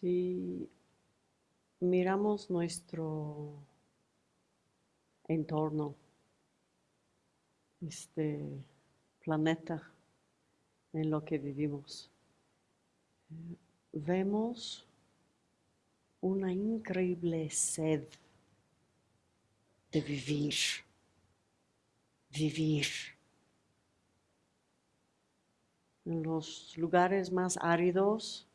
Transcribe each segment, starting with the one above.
Si miramos nuestro entorno, este planeta en lo que vivimos, vemos una increíble sed de vivir, vivir. En los lugares más áridos,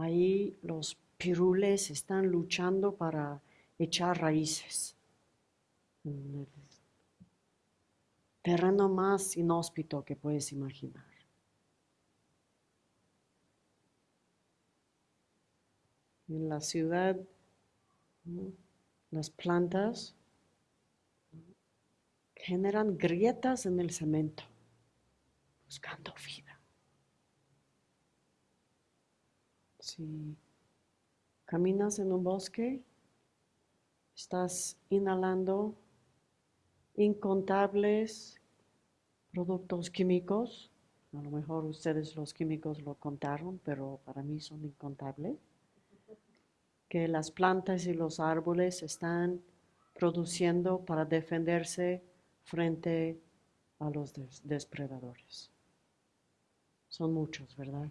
ahí los pirules están luchando para echar raíces. En el terreno más inhóspito que puedes imaginar. En la ciudad, las plantas generan grietas en el cemento, buscando vida. Si caminas en un bosque, estás inhalando incontables productos químicos. A lo mejor ustedes los químicos lo contaron, pero para mí son incontables. Que las plantas y los árboles están produciendo para defenderse frente a los depredadores. Son muchos, ¿verdad?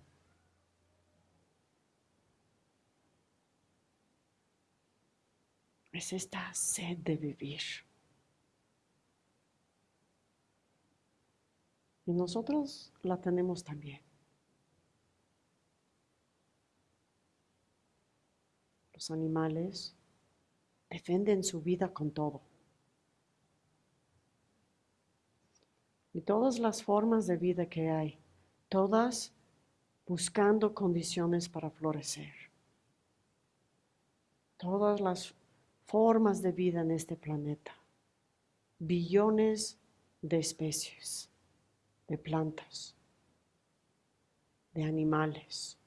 Es esta sed de vivir. Y nosotros la tenemos también. Los animales defienden su vida con todo. Y todas las formas de vida que hay, todas buscando condiciones para florecer. Todas las formas de vida en este planeta. Billones de especies de plantas, de animales.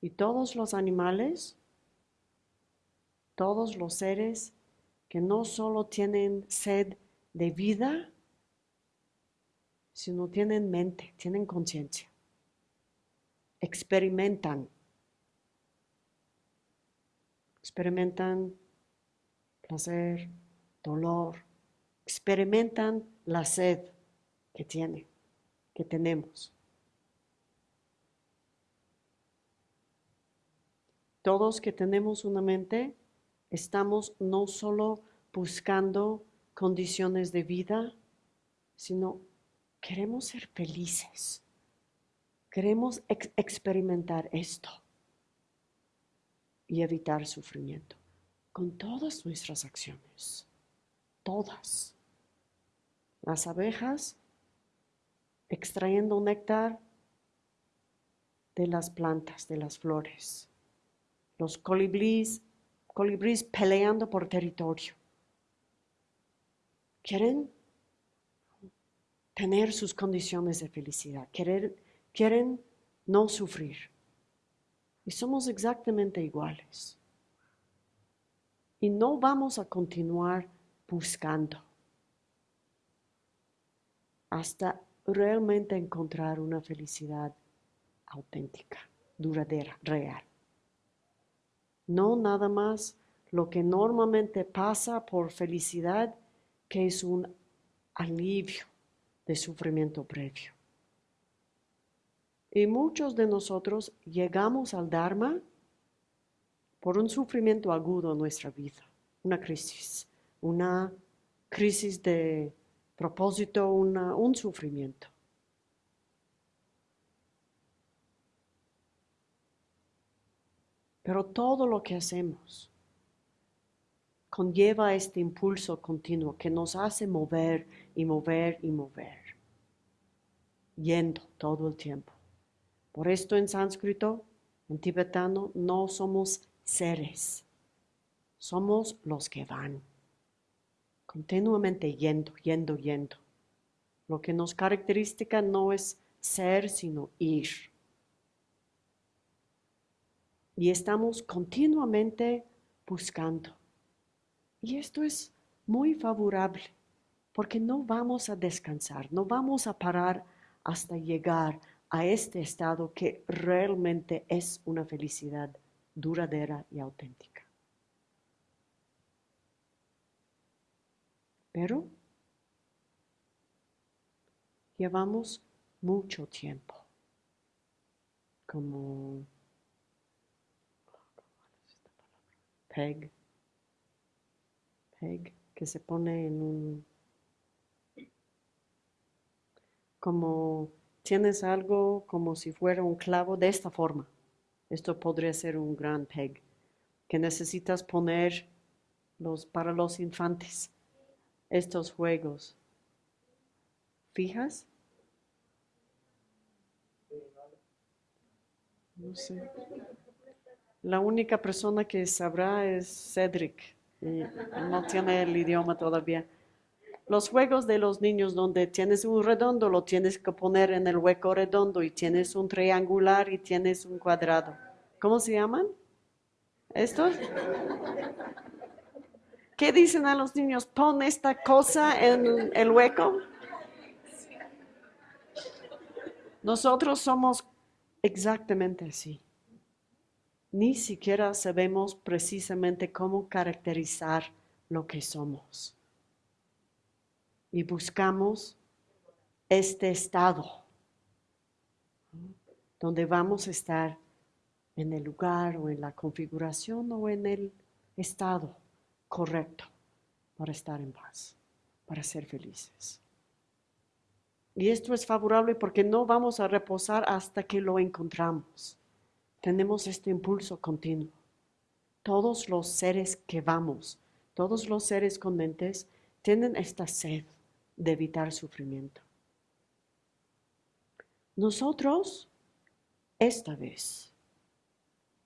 Y todos los animales, todos los seres que no solo tienen sed de vida, sino tienen mente, tienen conciencia, experimentan, experimentan placer, dolor, experimentan la sed que tiene, que tenemos. Todos que tenemos una mente, estamos no solo buscando condiciones de vida, sino queremos ser felices. Queremos experimentar esto y evitar sufrimiento con todas nuestras acciones. Todas. Las abejas extrayendo néctar de las plantas, de las flores. Los colibríes, colibríes peleando por territorio. Quieren tener sus condiciones de felicidad, quieren, quieren no sufrir. Y somos exactamente iguales. Y no vamos a continuar buscando hasta realmente encontrar una felicidad auténtica, duradera, real. No nada más lo que normalmente pasa por felicidad, que es un alivio de sufrimiento previo. Y muchos de nosotros llegamos al Dharma por un sufrimiento agudo en nuestra vida, una crisis, una crisis de propósito un sufrimiento. Pero todo lo que hacemos conlleva este impulso continuo que nos hace mover y mover y mover, yendo todo el tiempo. Por esto en sánscrito, en tibetano, no somos seres, somos los que van continuamente yendo, yendo, yendo. Lo que nos caracteriza no es ser, sino ir. Y estamos continuamente buscando. Y esto es muy favorable, porque no vamos a descansar, no vamos a parar hasta llegar a este estado que realmente es una felicidad duradera y auténtica. Pero llevamos mucho tiempo como peg, peg, que se pone en un, como tienes algo como si fuera un clavo de esta forma. Esto podría ser un gran peg que necesitas poner los, para los infantes, estos juegos. ¿Fijas? No sé. La única persona que sabrá es Cedric. no tiene el idioma todavía. Los juegos de los niños donde tienes un redondo, lo tienes que poner en el hueco redondo y tienes un triangular y tienes un cuadrado. ¿Cómo se llaman? ¿Estos? ¿Qué dicen a los niños? Pon esta cosa en el hueco. Nosotros somos exactamente así. Ni siquiera sabemos precisamente cómo caracterizar lo que somos. Y buscamos este estado donde vamos a estar en el lugar o en la configuración o en el estado correcto para estar en paz, para ser felices. Y esto es favorable porque no vamos a reposar hasta que lo encontramos. Tenemos este impulso continuo. Todos los seres que vamos, todos los seres con mentes, tienen esta sed de evitar sufrimiento. Nosotros, esta vez,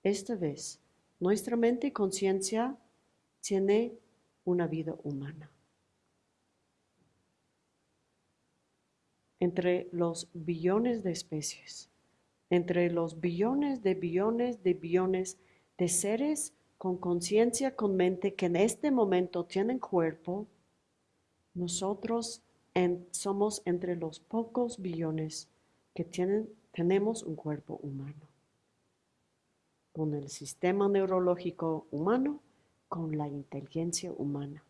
esta vez, nuestra mente y conciencia tiene una vida humana. entre los billones de especies, entre los billones de billones de billones de seres con conciencia, con mente, que en este momento tienen cuerpo, nosotros somos entre los pocos billones que tienen, tenemos un cuerpo humano, con el sistema neurológico humano, con la inteligencia humana.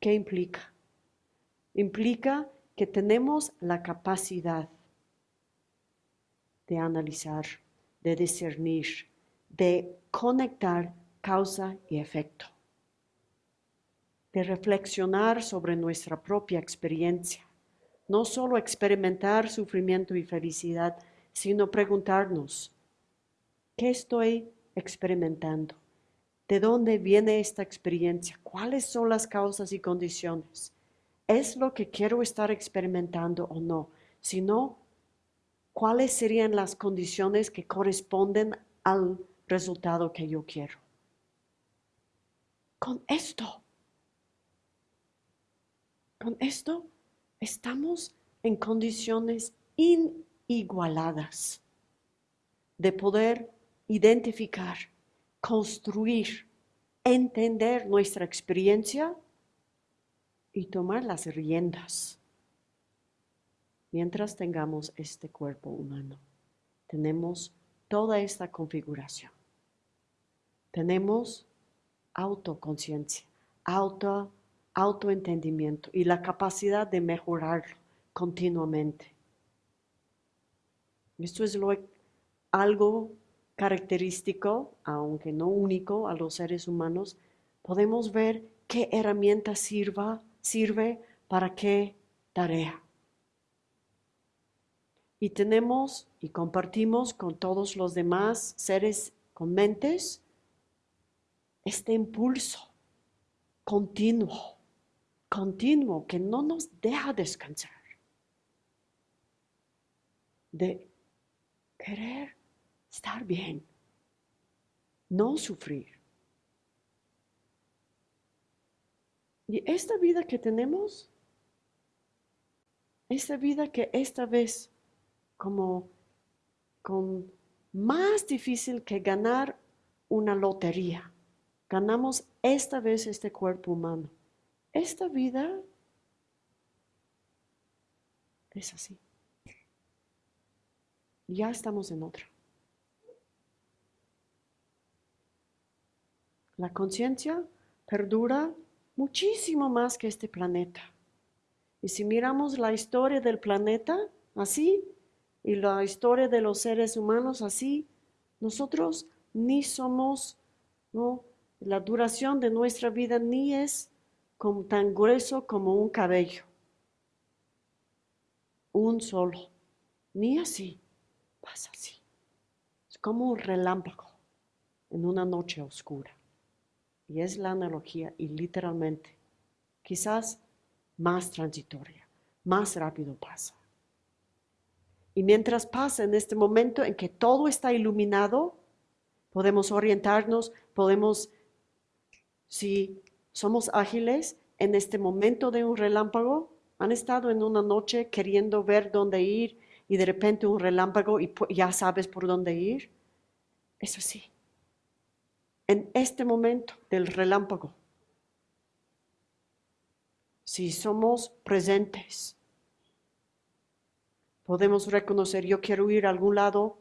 ¿Qué implica? Implica que tenemos la capacidad de analizar, de discernir, de conectar causa y efecto, de reflexionar sobre nuestra propia experiencia, no solo experimentar sufrimiento y felicidad, sino preguntarnos, ¿qué estoy experimentando? ¿De dónde viene esta experiencia? ¿Cuáles son las causas y condiciones? ¿Es lo que quiero estar experimentando o no? Sino, ¿cuáles serían las condiciones que corresponden al resultado que yo quiero? Con esto, con esto estamos en condiciones inigualadas de poder identificar, construir, entender nuestra experiencia y tomar las riendas mientras tengamos este cuerpo humano. Tenemos toda esta configuración. Tenemos autoconciencia, auto, autoentendimiento y la capacidad de mejorarlo continuamente. Esto es algo característico, aunque no único, a los seres humanos. Podemos ver qué herramienta sirva sirve para qué tarea. Y tenemos y compartimos con todos los demás seres con mentes este impulso continuo, continuo que no nos deja descansar, de querer estar bien, no sufrir. Y esta vida que tenemos, esta vida que esta vez como con más difícil que ganar una lotería, ganamos esta vez este cuerpo humano. Esta vida es así. ya estamos en otra. La conciencia perdura muchísimo más que este planeta. Y si miramos la historia del planeta así y la historia de los seres humanos así, nosotros ni somos, ¿no? La duración de nuestra vida ni es tan grueso como un cabello. Un solo. Ni así. Pasa así. Es como un relámpago en una noche oscura. Y es la analogía y literalmente, quizás más transitoria, más rápido pasa. Y mientras pasa en este momento en que todo está iluminado, podemos orientarnos, podemos, si somos ágiles, en este momento de un relámpago, han estado en una noche queriendo ver dónde ir y de repente un relámpago y ya sabes por dónde ir. Eso sí, en este momento del relámpago, si somos presentes, podemos reconocer, yo quiero ir a algún lado,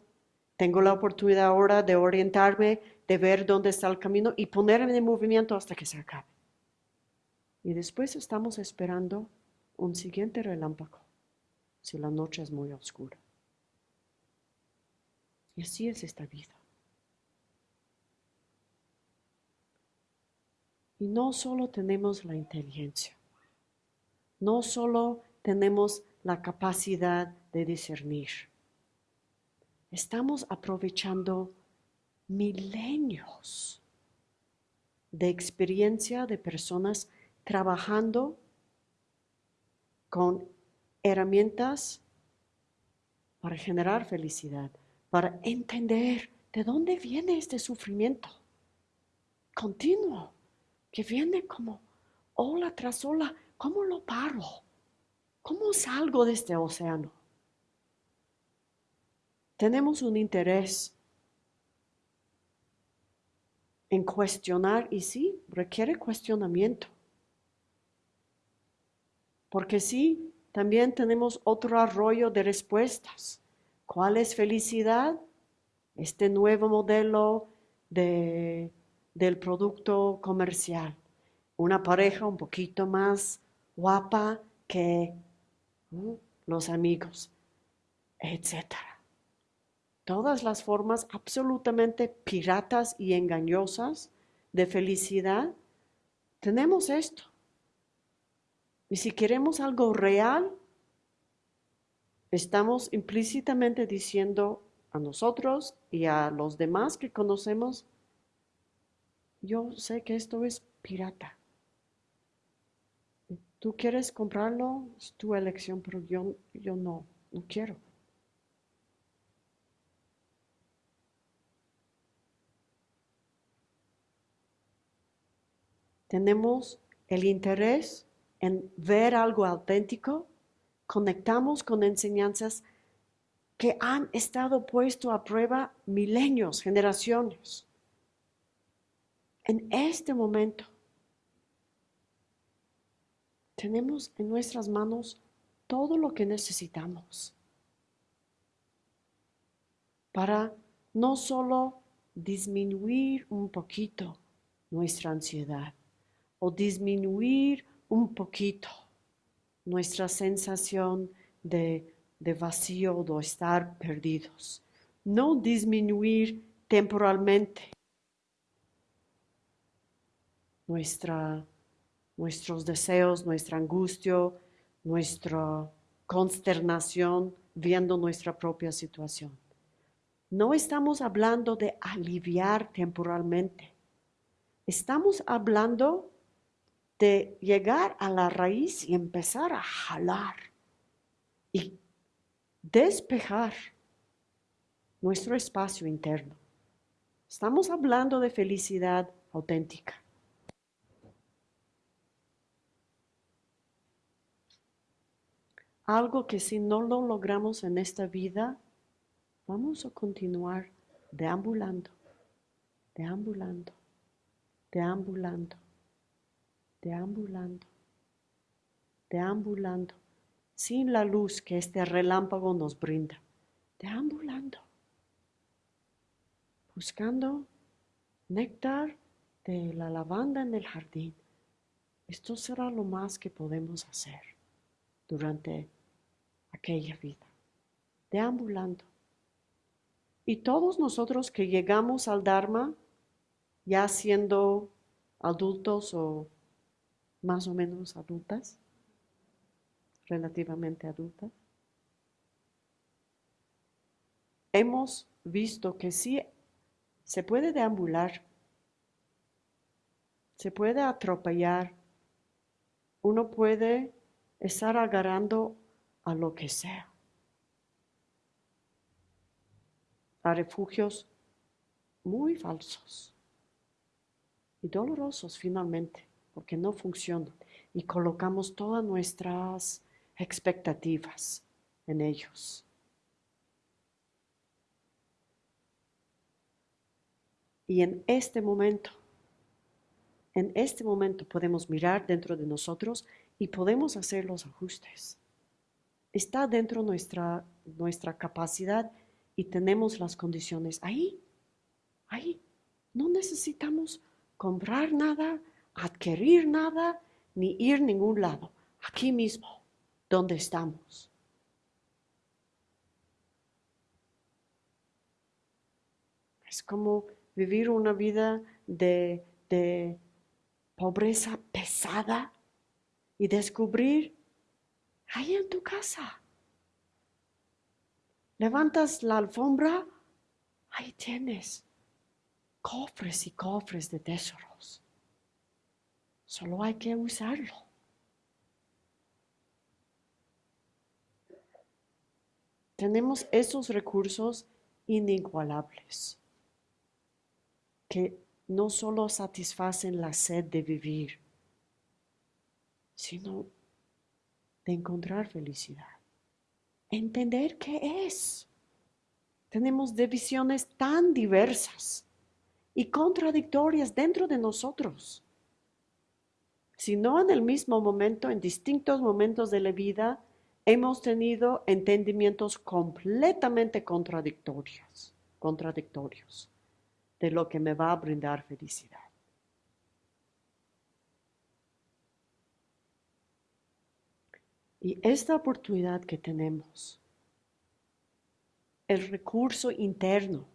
tengo la oportunidad ahora de orientarme, de ver dónde está el camino y ponerme en movimiento hasta que se acabe. Y después estamos esperando un siguiente relámpago, si la noche es muy oscura. Y así es esta vida. Y no solo tenemos la inteligencia, no solo tenemos la capacidad de discernir, estamos aprovechando milenios de experiencia de personas trabajando con herramientas para generar felicidad, para entender de dónde viene este sufrimiento continuo que viene como ola tras ola. ¿Cómo lo paro? ¿Cómo salgo de este océano? Tenemos un interés en cuestionar y sí, requiere cuestionamiento. Porque sí, también tenemos otro arroyo de respuestas. ¿Cuál es felicidad? Este nuevo modelo de del producto comercial. Una pareja un poquito más guapa que los amigos, etc. Todas las formas absolutamente piratas y engañosas de felicidad, tenemos esto. Y si queremos algo real, estamos implícitamente diciendo a nosotros y a los demás que conocemos, yo sé que esto es pirata. Tú quieres comprarlo, es tu elección, pero yo, yo no, no quiero. Tenemos el interés en ver algo auténtico, conectamos con enseñanzas que han estado puesto a prueba milenios, generaciones. En este momento tenemos en nuestras manos todo lo que necesitamos para no solo disminuir un poquito nuestra ansiedad o disminuir un poquito nuestra sensación de, vacío o estar perdidos. No disminuir temporalmente nuestra, nuestros deseos, nuestra angustia, nuestra consternación viendo nuestra propia situación. No estamos hablando de aliviar temporalmente. Estamos hablando de llegar a la raíz y empezar a jalar y despejar nuestro espacio interno. Estamos hablando de felicidad auténtica. algo que si no lo logramos en esta vida, vamos a continuar deambulando, deambulando, deambulando, deambulando, deambulando, sin la luz que este relámpago nos brinda, deambulando, buscando néctar de la lavanda en el jardín. Esto será lo más que podemos hacer durante aquella vida, deambulando. Y todos nosotros que llegamos al Dharma, ya siendo adultos o más o menos adultas, relativamente adultas, hemos visto que sí se puede deambular, se puede atropellar, uno puede estar agarrando a lo que sea, a refugios muy falsos y dolorosos finalmente, porque no funcionan y colocamos todas nuestras expectativas en ellos. Y en este momento, en este momento podemos mirar dentro de nosotros y podemos hacer los ajustes. Está dentro nuestra, nuestra capacidad y tenemos las condiciones ahí, ahí. No necesitamos comprar nada, adquirir nada, ni ir a ningún lado. Aquí mismo, donde estamos. Es como vivir una vida de, pobreza pesada y descubrir ahí en tu casa. Levantas la alfombra, ahí tienes cofres y cofres de tesoros. Solo hay que usarlo. Tenemos esos recursos inigualables que no solo satisfacen la sed de vivir, sino de encontrar felicidad. Entender qué es. Tenemos divisiones tan diversas y contradictorias dentro de nosotros. Si no en el mismo momento, en distintos momentos de la vida, hemos tenido entendimientos completamente contradictorios, contradictorios de lo que me va a brindar felicidad. Y esta oportunidad que tenemos, el recurso interno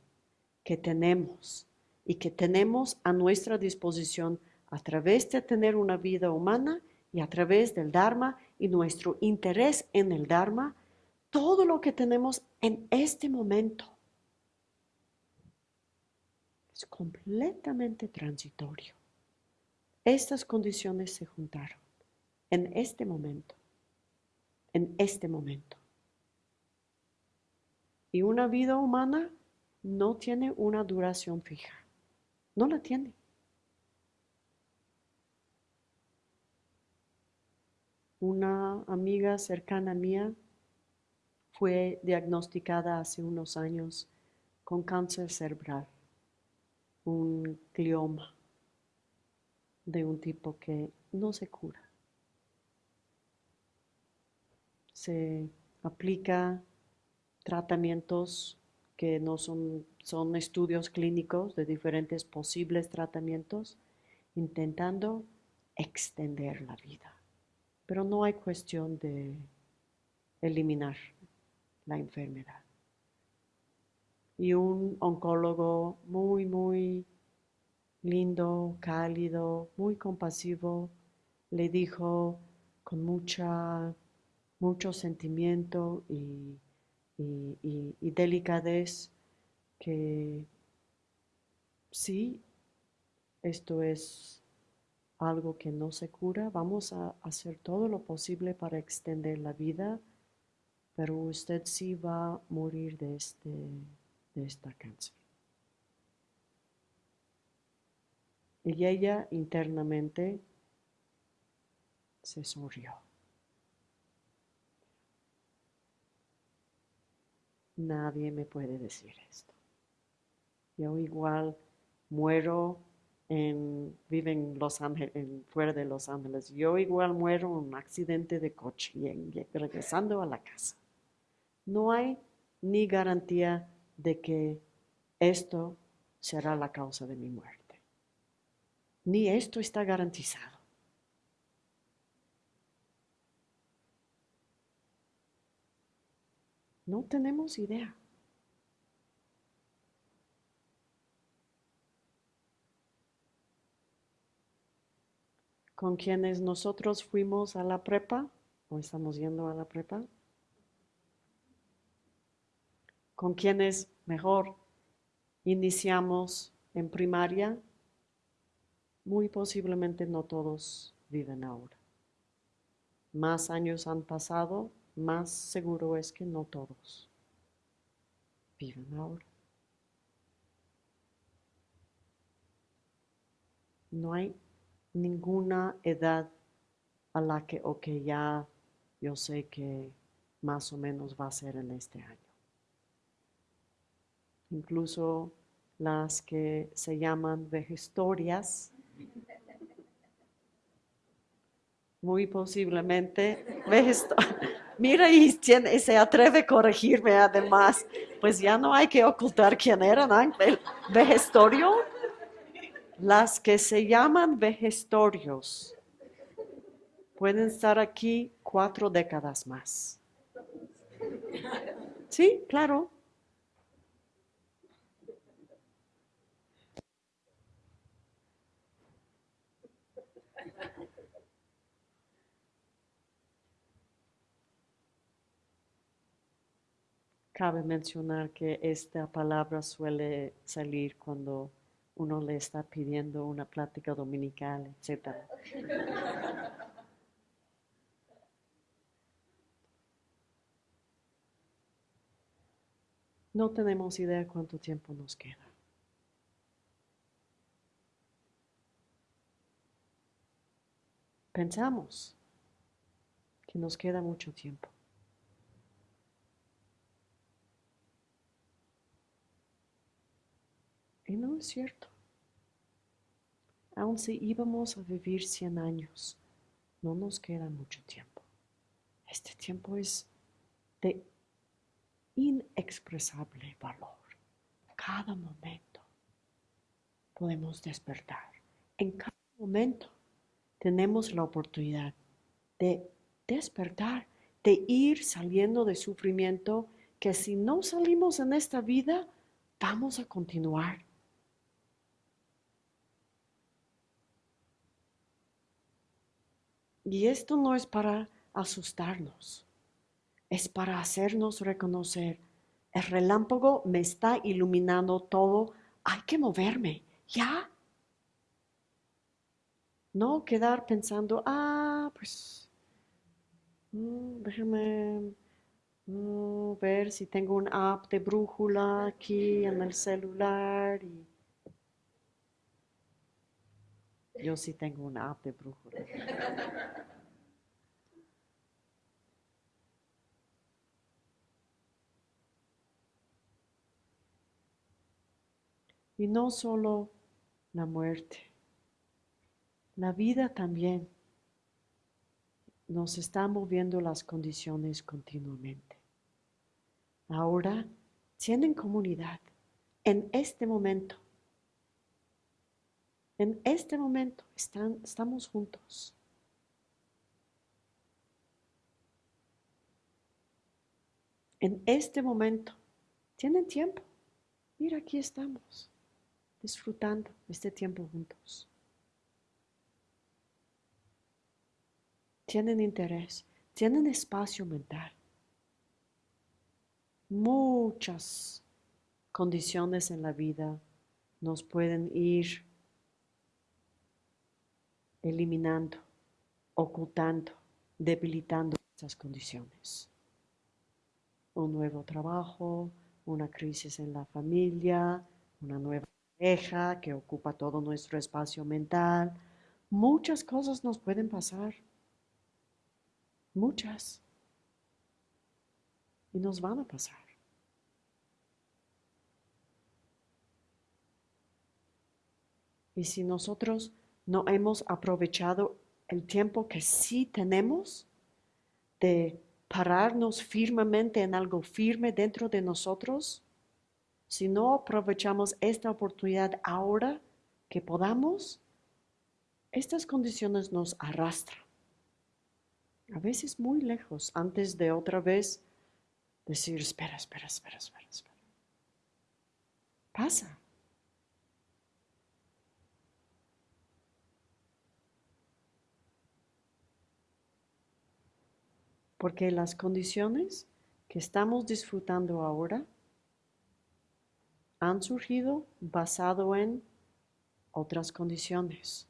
que tenemos y que tenemos a nuestra disposición a través de tener una vida humana y a través del Dharma y nuestro interés en el Dharma, todo lo que tenemos en este momento es completamente transitorio. Estas condiciones se juntaron en este momento, en este momento. Y una vida humana no tiene una duración fija, no la tiene. Una amiga cercana mía fue diagnosticada hace unos años con cáncer cerebral un glioma de un tipo que no se cura. Se aplica tratamientos que no son, son estudios clínicos de diferentes posibles tratamientos, intentando extender la vida. Pero no hay cuestión de eliminar la enfermedad. Y un oncólogo muy, muy lindo, cálido, muy compasivo, le dijo con mucha, mucho sentimiento y, y delicadez que sí, esto es algo que no se cura, vamos a hacer todo lo posible para extender la vida, pero usted sí va a morir de este de esta cáncer. Y ella internamente se sonrió. Nadie me puede decir esto. Yo igual muero en, vive en Los Ángeles, fuera de Los Ángeles. Yo igual muero en un accidente de coche y regresando a la casa. No hay ni garantía de que esto será la causa de mi muerte. Ni esto está garantizado. No tenemos idea. Con quienes nosotros fuimos a la prepa, o estamos yendo a la prepa, con quienes mejor iniciamos en primaria, muy posiblemente no todos viven ahora. Más años han pasado, más seguro es que no todos viven ahora. No hay ninguna edad a la que, ok, ya yo sé que más o menos va a ser en este año. Incluso las que se llaman vejestorias, muy posiblemente, mira y se atreve a corregirme además, pues ya no hay que ocultar quién eran, el vejestorio las que se llaman vejestorios pueden estar aquí cuatro décadas más. Sí, claro. Cabe mencionar que esta palabra suele salir cuando uno le está pidiendo una plática dominical, etc. No tenemos idea cuánto tiempo nos queda. Pensamos que nos queda mucho tiempo. Y no es cierto. Aun si íbamos a vivir 100 años, no nos queda mucho tiempo. Este tiempo es de inexpresable valor. Cada momento podemos despertar. En cada momento tenemos la oportunidad de despertar, de ir saliendo de sufrimiento que si no salimos en esta vida, vamos a continuar Y esto no es para asustarnos, es para hacernos reconocer, el relámpago me está iluminando todo, hay que moverme, ya. No quedar pensando, ah, pues, mm, déjame mm, ver si tengo un app de brújula aquí en el celular. Yo sí tengo una app de brújula. Y no solo la muerte, la vida también nos está moviendo las condiciones continuamente. Ahora tienen comunidad en este momento. En este momento están, estamos juntos. En este momento tienen tiempo. Mira, aquí estamos disfrutando este tiempo juntos. Tienen interés, tienen espacio mental. Muchas condiciones en la vida nos pueden ir eliminando, ocultando, debilitando esas condiciones. Un nuevo trabajo, una crisis en la familia, una nueva que ocupa todo nuestro espacio mental. Muchas cosas nos pueden pasar. Muchas. Y nos van a pasar. Y si nosotros no hemos aprovechado el tiempo que sí tenemos de pararnos firmemente en algo firme dentro de nosotros, si no aprovechamos esta oportunidad ahora que podamos, estas condiciones nos arrastran. A veces muy lejos, antes de otra vez decir, espera, espera, espera, espera, espera. Pasa. Porque las condiciones que estamos disfrutando ahora han surgido basado en otras condiciones.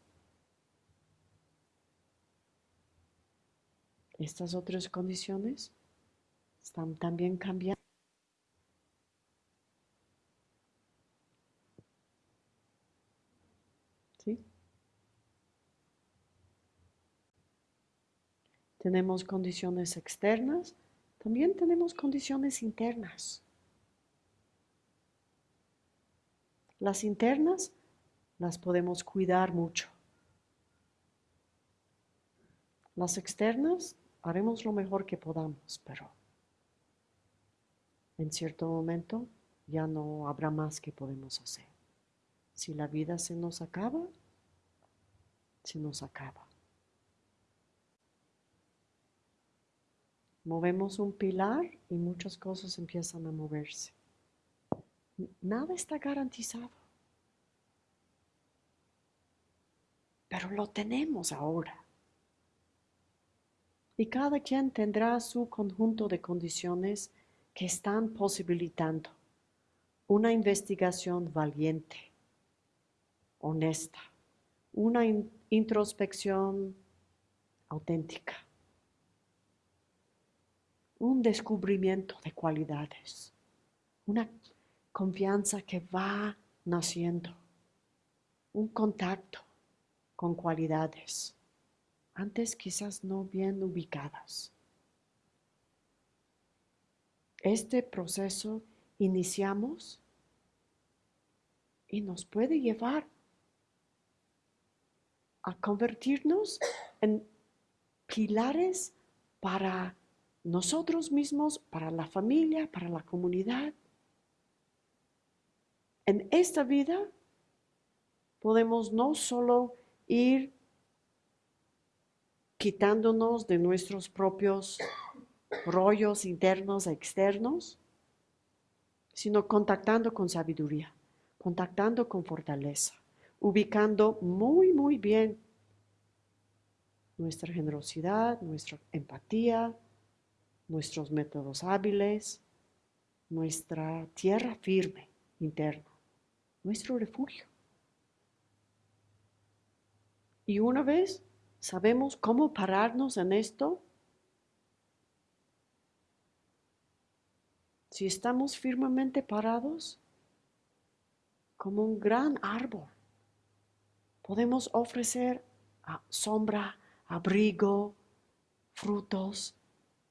Estas otras condiciones están también cambiando. ¿Sí? Tenemos condiciones externas, también tenemos condiciones internas. Las internas las podemos cuidar mucho. Las externas haremos lo mejor que podamos, pero en cierto momento ya no habrá más que podemos hacer. Si la vida se nos acaba, se nos acaba. Movemos un pilar y muchas cosas empiezan a moverse. Nada está garantizado. Pero lo tenemos ahora. Y cada quien tendrá su conjunto de condiciones que están posibilitando una investigación valiente, honesta, una introspección auténtica, un descubrimiento de cualidades, una confianza que va naciendo, un contacto con cualidades, antes quizás no bien ubicadas. Este proceso iniciamos y nos puede llevar a convertirnos en pilares para nosotros mismos, para la familia, para la comunidad. En esta vida podemos no solo ir quitándonos de nuestros propios rollos internos e externos, sino contactando con sabiduría, contactando con fortaleza, ubicando muy, muy bien nuestra generosidad, nuestra empatía, nuestros métodos hábiles, nuestra tierra firme interna, nuestro refugio. Y una vez sabemos cómo pararnos en esto, si estamos firmemente parados como un gran árbol, podemos ofrecer sombra, abrigo, frutos,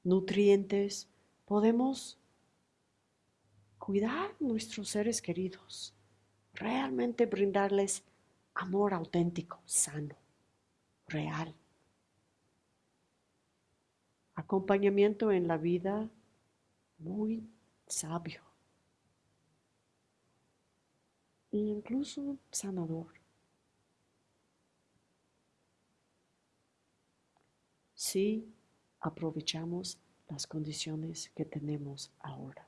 nutrientes, podemos cuidar nuestros seres queridos, realmente brindarles amor auténtico, sano, real. Acompañamiento en la vida muy sabio e incluso sanador. Si aprovechamos las condiciones que tenemos ahora.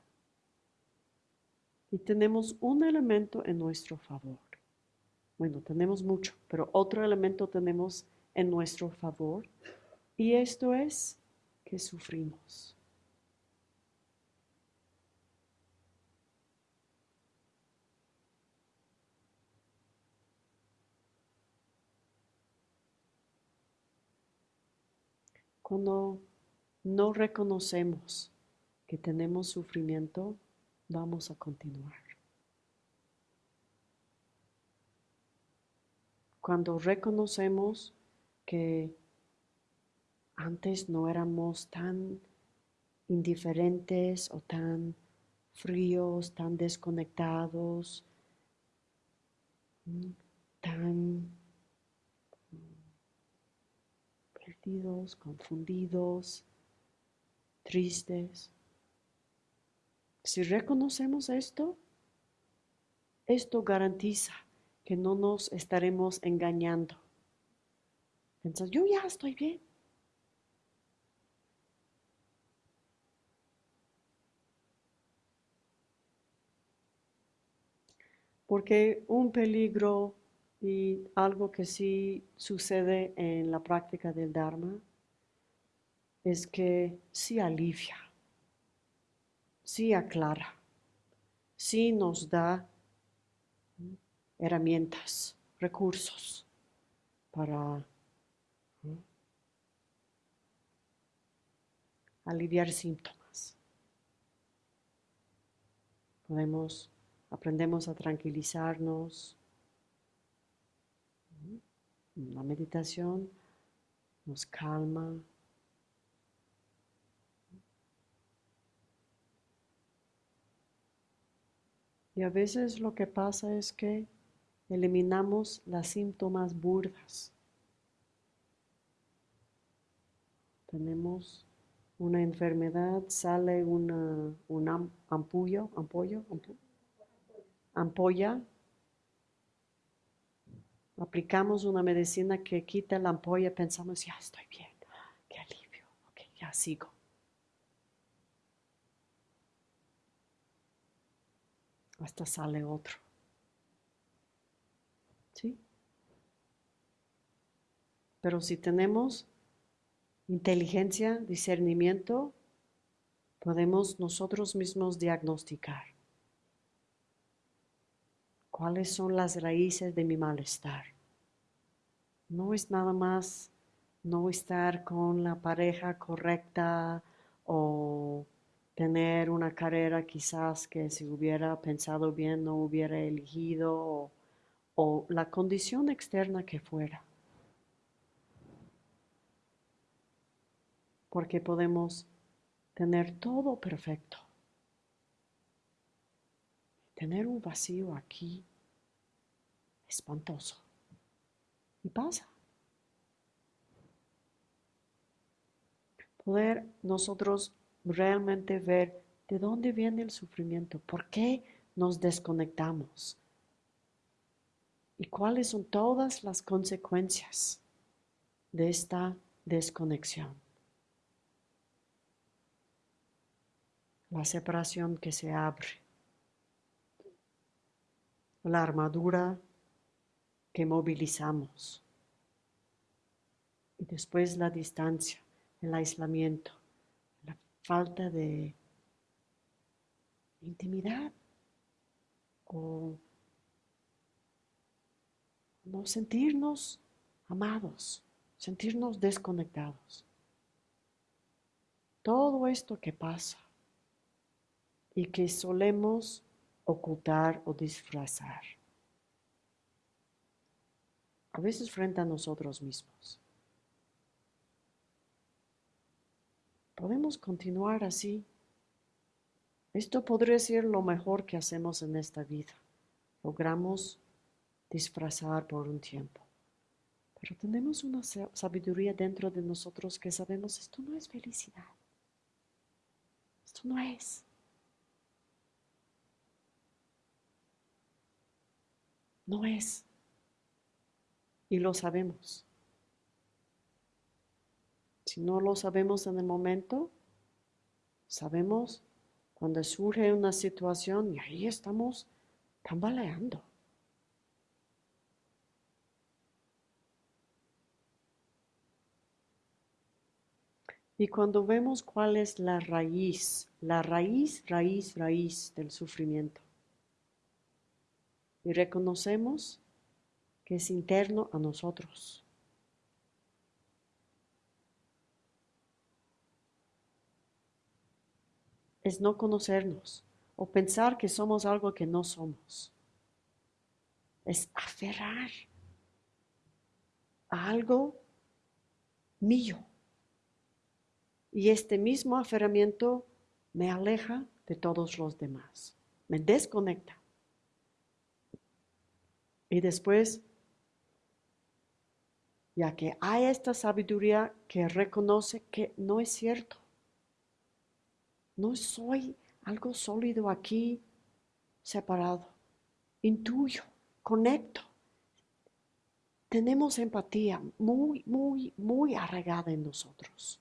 Y tenemos un elemento en nuestro favor. Bueno, tenemos mucho, pero otro elemento tenemos en nuestro favor y esto es que sufrimos. Cuando no reconocemos que tenemos sufrimiento, vamos a continuar. Cuando reconocemos que antes no éramos tan indiferentes o tan fríos, tan desconectados, tan confundidos, tristes. Si reconocemos esto, esto garantiza que no nos estaremos engañando. Entonces, yo ya estoy bien. Porque un peligro y algo que sí sucede en la práctica del Dharma es que sí alivia, sí aclara, sí nos da herramientas, recursos para aliviar síntomas. Podemos, aprendemos a tranquilizarnos. La meditación nos calma. Y a veces lo que pasa es que eliminamos las síntomas burdas. Tenemos una enfermedad, sale una, ampullo, ampollo, ampolla, aplicamos una medicina que quita la ampolla, pensamos, ya estoy bien, qué alivio, ok, ya sigo. Hasta sale otro. ¿Sí? Pero si tenemos inteligencia, discernimiento, podemos nosotros mismos diagnosticar cuáles son las raíces de mi malestar. No es nada más no estar con la pareja correcta o tener una carrera quizás que si hubiera pensado bien no hubiera elegido o, la condición externa que fuera. porque podemos tener todo perfecto. Tener un vacío aquí espantoso. Y pasa. Poder nosotros realmente ver de dónde viene el sufrimiento, por qué nos desconectamos y cuáles son todas las consecuencias de esta desconexión. la separación que se abre, la armadura que movilizamos. Y después la distancia, el aislamiento, la falta de intimidad o no sentirnos amados, sentirnos desconectados. Todo esto que pasa y que solemos ocultar o disfrazar. A veces frente a nosotros mismos. Podemos continuar así. Esto podría ser lo mejor que hacemos en esta vida. Logramos disfrazar por un tiempo. Pero tenemos una sabiduría dentro de nosotros que sabemos esto no es felicidad. Esto no es. No es. Y lo sabemos. Si no lo sabemos en el momento, sabemos cuando surge una situación y ahí estamos tambaleando. Y cuando vemos cuál es la raíz, la raíz, raíz, raíz del sufrimiento, y reconocemos que es interno a nosotros. Es no conocernos o pensar que somos algo que no somos. Es aferrar a algo mío. Y este mismo aferramiento me aleja de todos los demás, me desconecta. Y después, ya que hay esta sabiduría que reconoce que no es cierto, No soy algo sólido aquí, separado. Intuyo, conecto. Tenemos empatía muy, muy, muy arraigada en nosotros.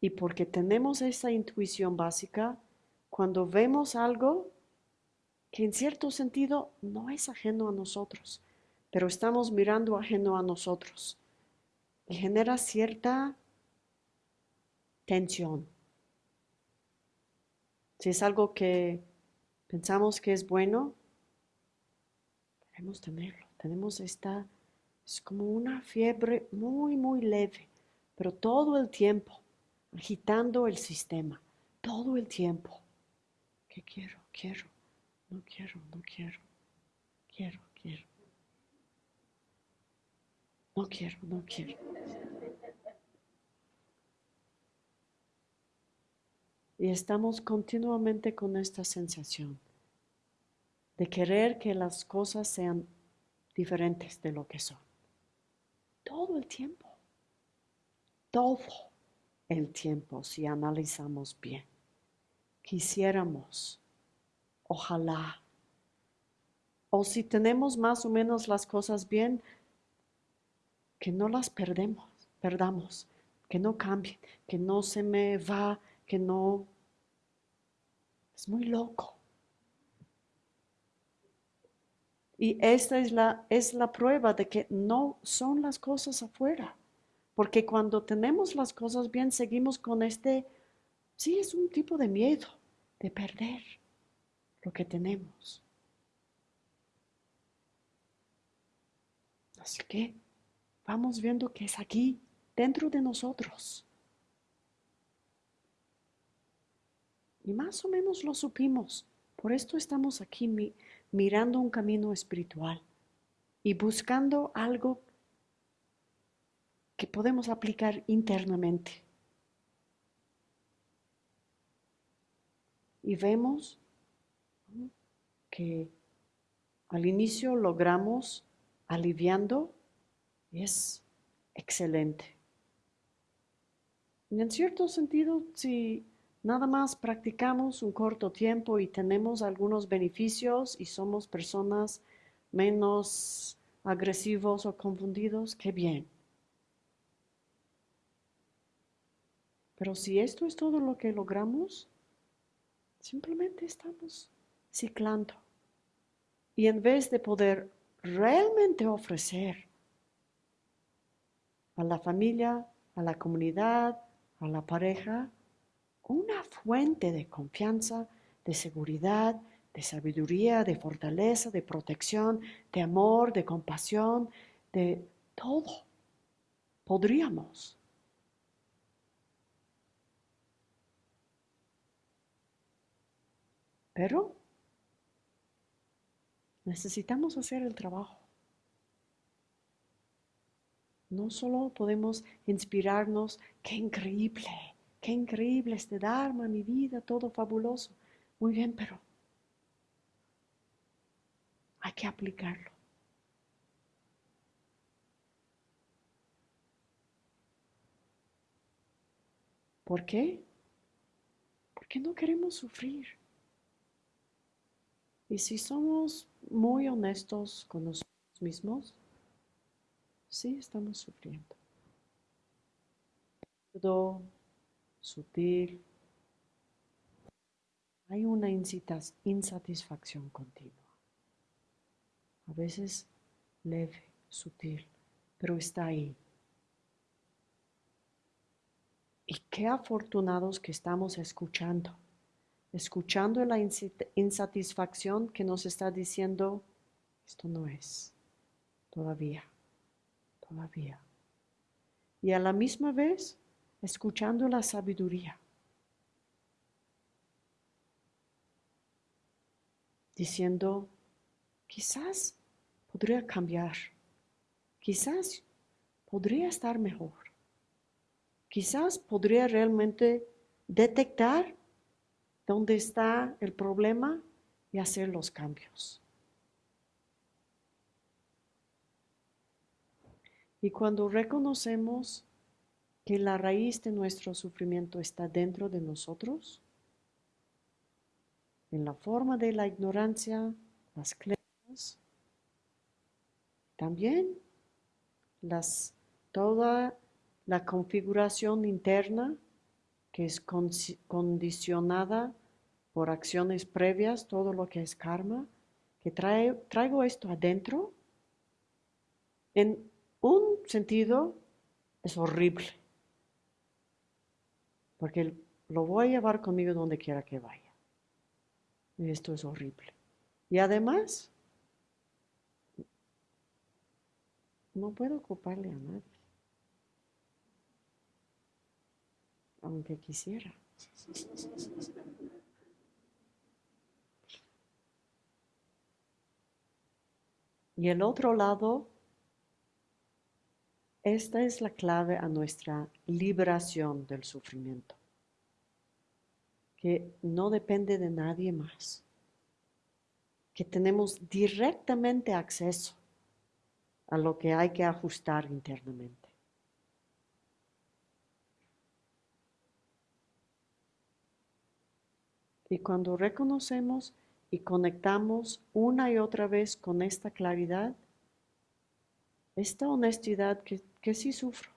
Y porque tenemos esa intuición básica, cuando vemos algo que en cierto sentido no es ajeno a nosotros, pero estamos mirando ajeno a nosotros, y genera cierta tensión. Si es algo que pensamos que es bueno, queremos tenerlo. Tenemos esta, es como una fiebre muy, muy leve, pero todo el tiempo agitando el sistema, todo el tiempo. ¿Qué quiero? Quiero. No quiero, no quiero. Quiero, quiero. No quiero, no quiero. Y estamos continuamente con esta sensación de querer que las cosas sean diferentes de lo que son. Todo el tiempo. Todo el tiempo si analizamos bien. Quisiéramos, ojalá, o si tenemos más o menos las cosas bien, que no las perdemos, perdamos, que no cambien, que no se me va, que no... Es muy loco. Y esta es la, es la prueba de que no son las cosas afuera. Porque cuando tenemos las cosas bien, seguimos con este, sí, es un tipo de miedo de perder lo que tenemos. Así que vamos viendo que es aquí, dentro de nosotros. Y más o menos lo supimos. Por esto estamos aquí mirando un camino espiritual y buscando algo que podemos aplicar internamente. Y vemos que al inicio logramos aliviando es excelente. Y en cierto sentido, si nada más practicamos un corto tiempo y tenemos algunos beneficios y somos personas menos agresivos o confundidos, qué bien. Pero si esto es todo lo que logramos, simplemente estamos ciclando. Y en vez de poder realmente ofrecer a la familia, a la comunidad, a la pareja, una fuente de confianza, de seguridad, de sabiduría, de fortaleza, de protección, de amor, de compasión, de todo. Podríamos Pero necesitamos hacer el trabajo. No solo podemos inspirarnos, qué increíble, qué increíble este Dharma, mi vida, todo fabuloso. Muy bien, pero hay que aplicarlo. ¿Por qué? Porque no queremos sufrir. Y si somos muy honestos con nosotros mismos, sí estamos sufriendo. Todo sutil. Hay una insatisfacción continua. A veces leve, sutil, pero está ahí. Y qué afortunados que estamos escuchando escuchando la insatisfacción que nos está diciendo, esto no es, todavía, todavía. Y a la misma vez, escuchando la sabiduría, diciendo, quizás podría cambiar, quizás podría estar mejor, quizás podría realmente detectar dónde está el problema y hacer los cambios. Y cuando reconocemos que la raíz de nuestro sufrimiento está dentro de nosotros, en la forma de la ignorancia, las creencias, también las, toda la configuración interna que es condicionada por acciones previas, todo lo que es karma, que trae, traigo esto adentro, en un sentido es horrible, porque lo voy a llevar conmigo donde quiera que vaya. Y esto es horrible. Y además, no puedo ocuparle a nadie, aunque quisiera. Y el otro lado, esta es la clave a nuestra liberación del sufrimiento, que no depende de nadie más, que tenemos directamente acceso a lo que hay que ajustar internamente. Y cuando reconocemos y conectamos una y otra vez con esta claridad, esta honestidad que, que sí sufro.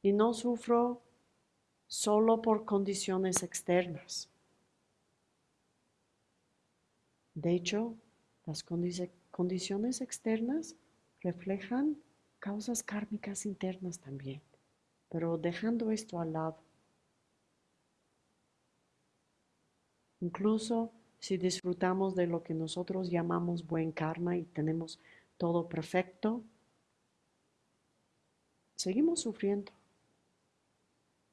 Y no sufro solo por condiciones externas. De hecho, las condiciones externas reflejan causas kármicas internas también. Pero dejando esto al lado, Incluso si disfrutamos de lo que nosotros llamamos buen karma y tenemos todo perfecto, seguimos sufriendo.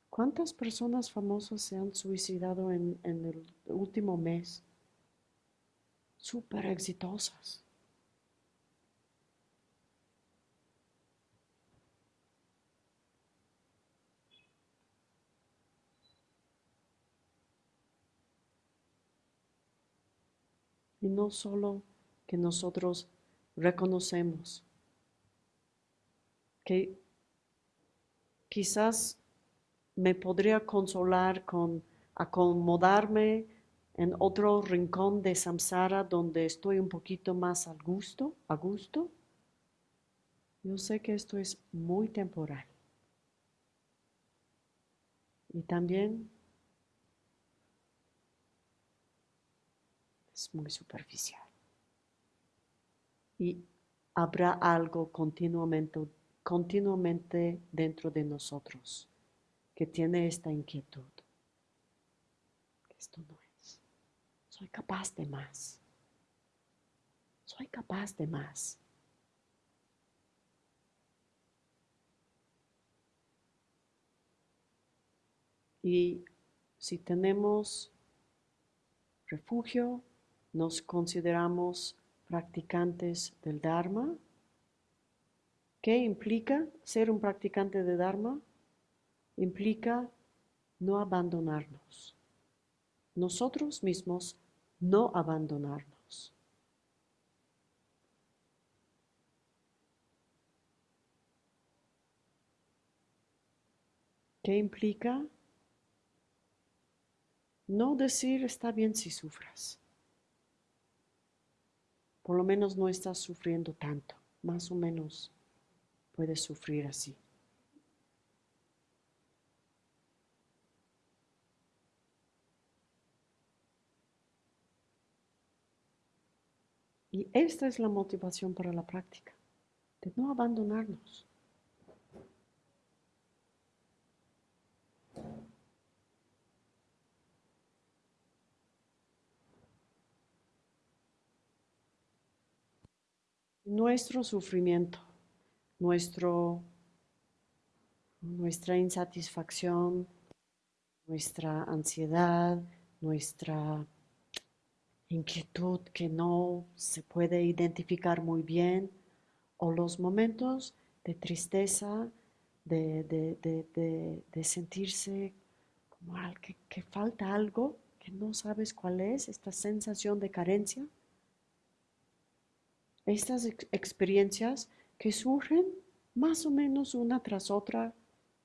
¿Cuántas personas famosas se han suicidado en, el último mes? Súper exitosas. y no solo que nosotros reconocemos que quizás me podría consolar con acomodarme en otro rincón de samsara donde estoy un poquito más al gusto, a gusto. Yo sé que esto es muy temporal. Y también es muy superficial. Y habrá algo continuamente, continuamente dentro de nosotros que tiene esta inquietud. Esto no es. Soy capaz de más. Soy capaz de más. Y si tenemos refugio, nos consideramos practicantes del Dharma. ¿Qué implica ser un practicante de Dharma? Implica no abandonarnos. Nosotros mismos no abandonarnos. ¿Qué implica? No decir está bien si sufras por lo menos no estás sufriendo tanto, más o menos puedes sufrir así. Y esta es la motivación para la práctica, de no abandonarnos. nuestro sufrimiento, nuestro, nuestra insatisfacción, nuestra ansiedad, nuestra inquietud que no se puede identificar muy bien, o los momentos de tristeza, de, sentirse como que, que falta algo, que no sabes cuál es, esta sensación de carencia. Estas experiencias que surgen más o menos una tras otra,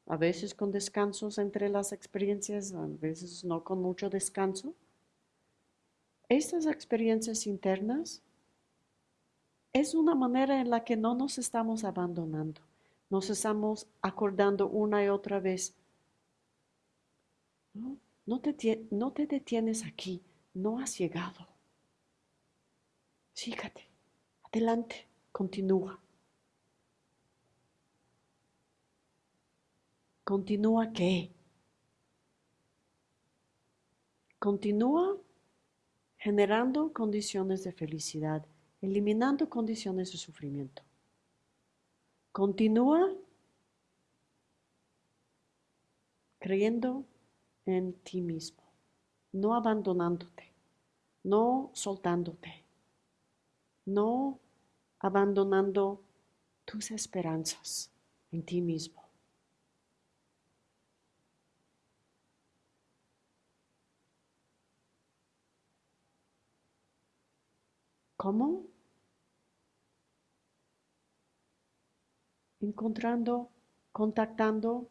a veces con descansos entre las experiencias, a veces no con mucho descanso. Estas experiencias internas es una manera en la que no nos estamos abandonando, nos estamos acordando una y otra vez. No, te, no te detienes aquí, no has llegado. Sígate, adelante, continúa. ¿Continúa qué? Continúa generando condiciones de felicidad, eliminando condiciones de sufrimiento. Continúa creyendo en ti mismo, no abandonándote, no soltándote, no abandonando tus esperanzas en ti mismo. ¿Cómo? Encontrando, contactando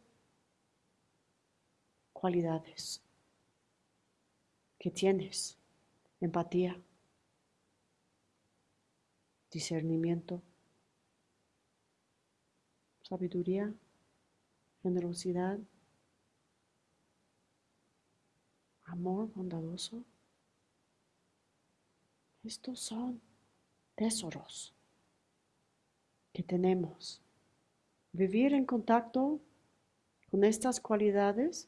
cualidades que tienes. Empatía, discernimiento, sabiduría, generosidad, amor bondadoso. Estos son tesoros que tenemos. Vivir en contacto con estas cualidades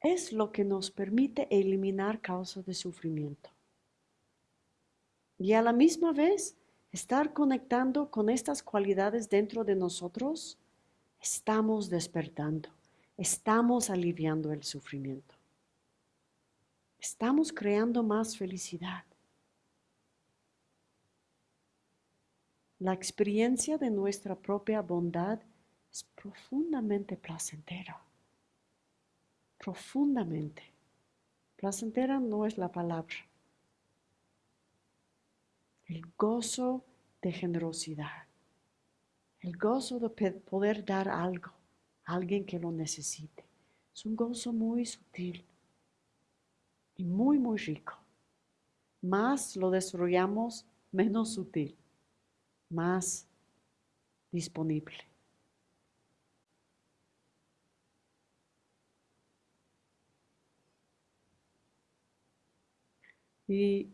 es lo que nos permite eliminar causas de sufrimiento. Y a la misma vez, estar conectando con estas cualidades dentro de nosotros, estamos despertando, estamos aliviando el sufrimiento estamos creando más felicidad. La experiencia de nuestra propia bondad es profundamente placentera. Profundamente. Placentera no es la palabra. El gozo de generosidad. El gozo de poder dar algo a alguien que lo necesite. Es un gozo muy sutil y muy, muy rico. Más lo desarrollamos, menos sutil, más disponible. Y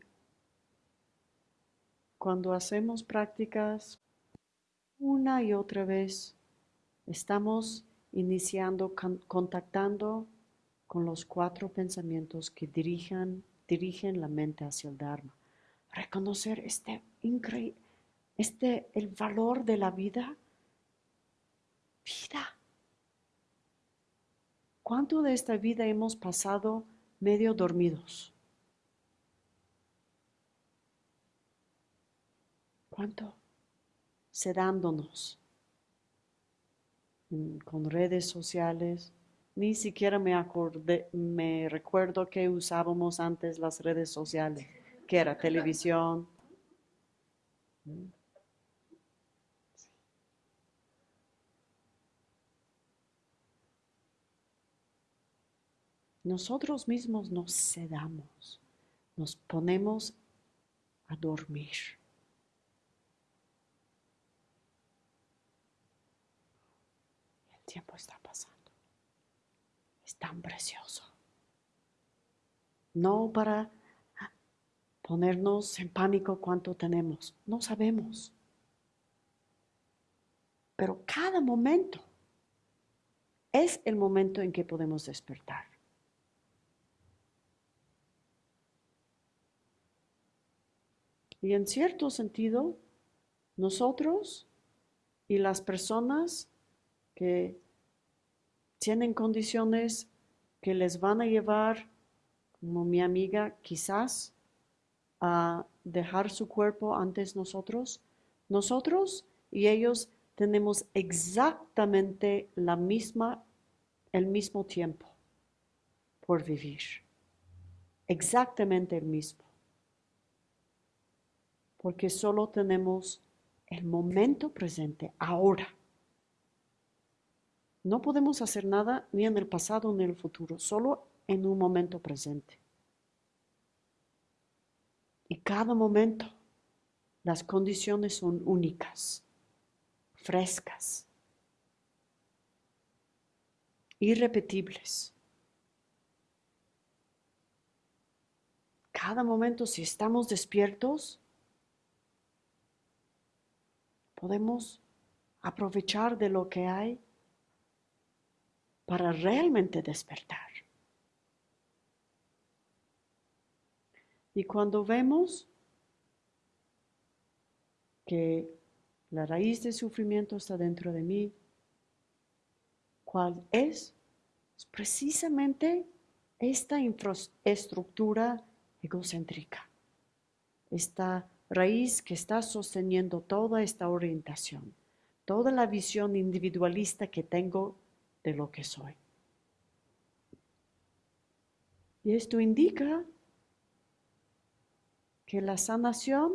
cuando hacemos prácticas una y otra vez, estamos iniciando, contactando con los cuatro pensamientos que dirigen la mente hacia el Dharma. Reconocer este increíble, este, el valor de la vida. Vida. ¿Cuánto de esta vida hemos pasado medio dormidos? ¿Cuánto? Sedándonos con redes sociales, ni siquiera me acordé, me recuerdo que usábamos antes las redes sociales, que era televisión. Nosotros mismos nos sedamos, nos ponemos a dormir. El tiempo está tan precioso. No para ponernos en pánico cuánto tenemos, no sabemos. Pero cada momento es el momento en que podemos despertar. Y en cierto sentido, nosotros y las personas que tienen condiciones que les van a llevar, como mi amiga, quizás a dejar su cuerpo antes nosotros. Nosotros y ellos tenemos exactamente la misma, el mismo tiempo por vivir. Exactamente el mismo. Porque solo tenemos el momento presente, ahora. No podemos hacer nada ni en el pasado ni en el futuro, solo en un momento presente. Y cada momento las condiciones son únicas, frescas, irrepetibles. Cada momento, si estamos despiertos, podemos aprovechar de lo que hay para realmente despertar. Y cuando vemos que la raíz del sufrimiento está dentro de mí, ¿cuál es? Es precisamente esta infraestructura egocéntrica, esta raíz que está sosteniendo toda esta orientación, toda la visión individualista que tengo de lo que soy. Y esto indica que la sanación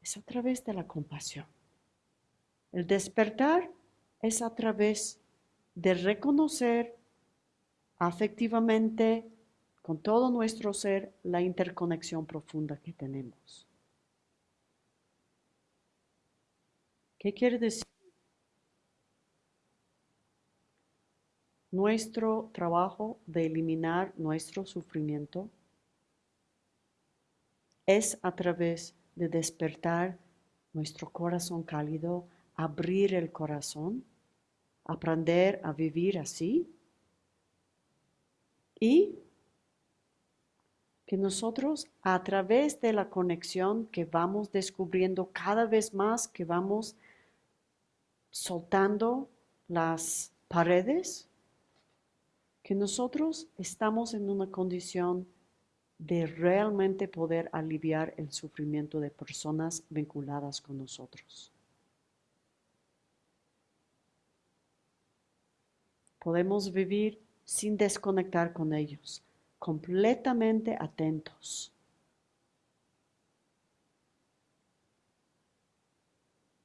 es a través de la compasión. El despertar es a través de reconocer afectivamente con todo nuestro ser la interconexión profunda que tenemos. ¿Qué quiere decir? Nuestro trabajo de eliminar nuestro sufrimiento es a través de despertar nuestro corazón cálido, abrir el corazón, aprender a vivir así y que nosotros a través de la conexión que vamos descubriendo cada vez más, que vamos soltando las paredes, que nosotros estamos en una condición de realmente poder aliviar el sufrimiento de personas vinculadas con nosotros. Podemos vivir sin desconectar con ellos, completamente atentos.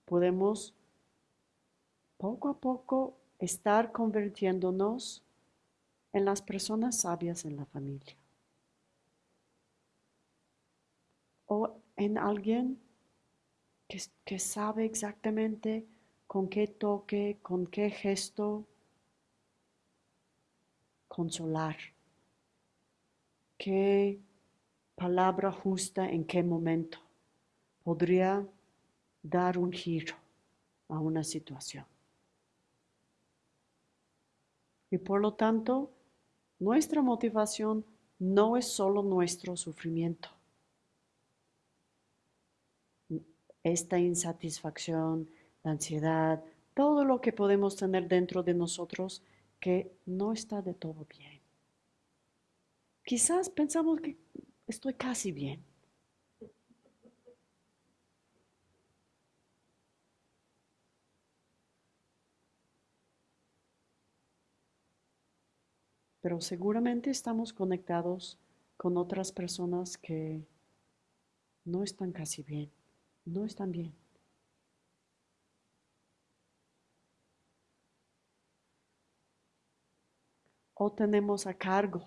Podemos poco a poco estar convirtiéndonos en las personas sabias en la familia. o en alguien que, sabe exactamente con qué toque, con qué gesto consolar, qué palabra justa en qué momento podría dar un giro a una situación. Y por lo tanto, nuestra motivación no es solo nuestro sufrimiento, esta insatisfacción, la ansiedad, todo lo que podemos tener dentro de nosotros que no está de todo bien. Quizás pensamos que estoy casi bien. Pero seguramente estamos conectados con otras personas que no están casi bien no están bien. O tenemos a cargo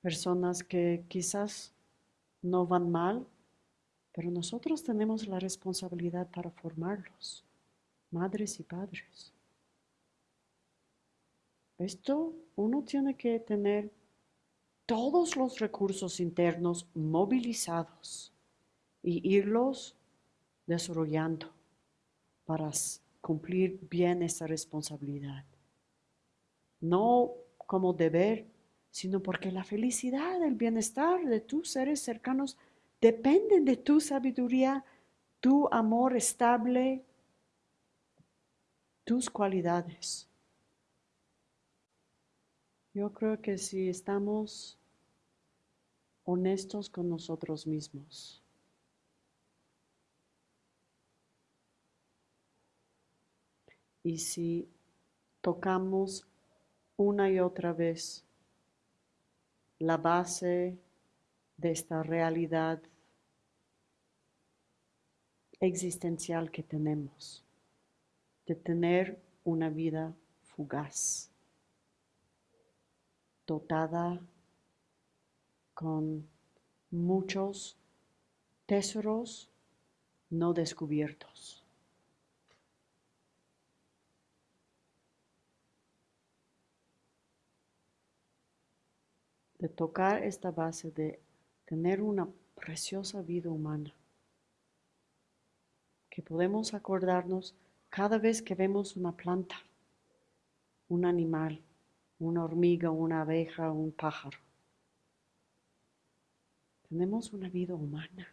personas que quizás no van mal, pero nosotros tenemos la responsabilidad para formarlos, madres y padres. Esto uno tiene que tener todos los recursos internos movilizados y irlos desarrollando para cumplir bien esa responsabilidad. No como deber, sino porque la felicidad, el bienestar de tus seres cercanos dependen de tu sabiduría, tu amor estable, tus cualidades. Yo creo que si estamos honestos con nosotros mismos, Y si tocamos una y otra vez la base de esta realidad existencial que tenemos, de tener una vida fugaz, dotada con muchos tesoros no descubiertos. De tocar esta base de tener una preciosa vida humana, que podemos acordarnos cada vez que vemos una planta, un animal, una hormiga, una abeja, un pájaro. Tenemos una vida humana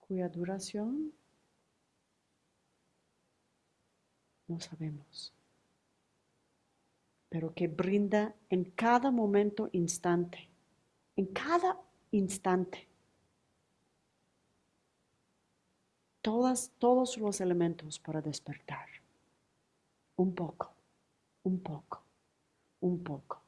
cuya duración no sabemos, pero que brinda en cada momento instante, en cada instante, todas, todos los elementos para despertar. Un poco, un poco, un poco.